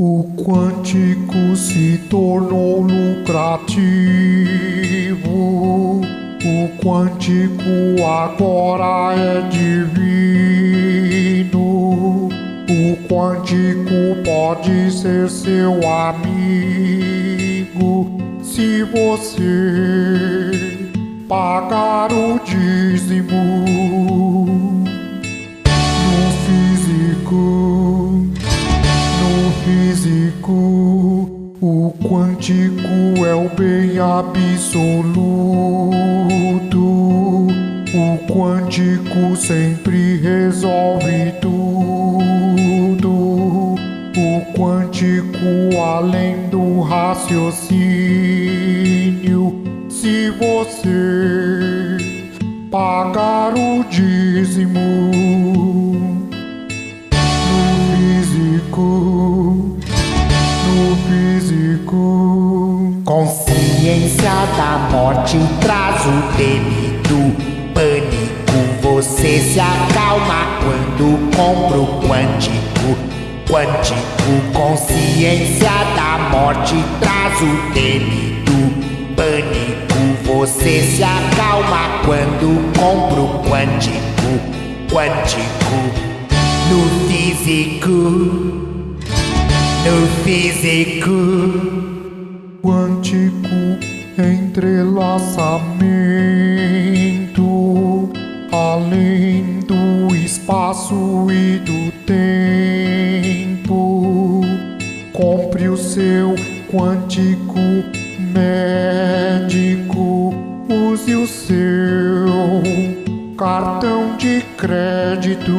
O quântico se tornou lucrativo. O quântico agora é divino. O quântico pode ser seu amigo se você pagar o dízimo. O quântico é o bem absoluto. O quântico sempre resolve tudo. O quântico além do raciocínio. Se você pagar o dízimo da morte traz o temido pânico. Você se acalma quando compra o quântico. Quântico, consciência da morte traz o temido pânico. Você se acalma quando compra o quântico. Quântico, no físico, no físico quântico entrelaçamento além do espaço e do tempo. Compre o seu quântico médico, use o seu cartão de crédito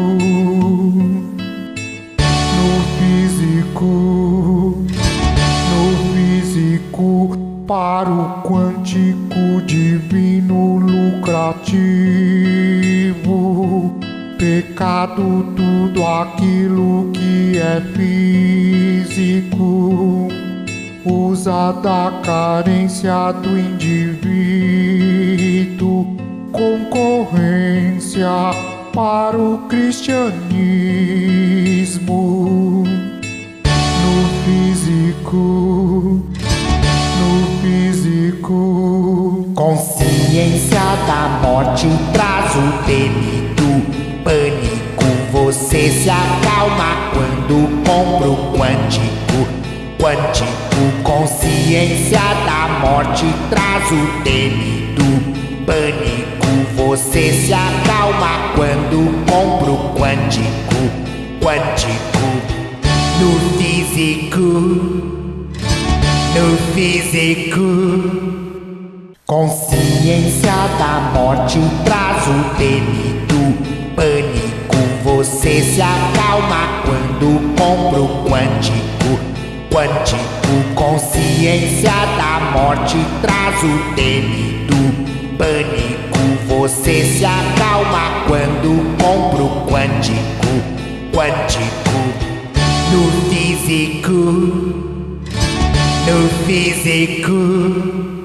para o quântico divino lucrativo. Pecado, tudo aquilo que é físico, usa da carência do indivíduo, concorrência para o cristianismo. No físico, Consciência da morte traz o temido pânico. Você se acalma quando compra o quântico. Quântico, consciência da morte traz o temido pânico. Você se acalma quando compra o quântico. Quântico, no físico, no físico. Consciência da morte traz o temido pânico. Você se acalma quando compra o quântico. Quântico, consciência da morte traz o temido pânico. Você se acalma quando compra o quântico. Quântico, no físico, no físico.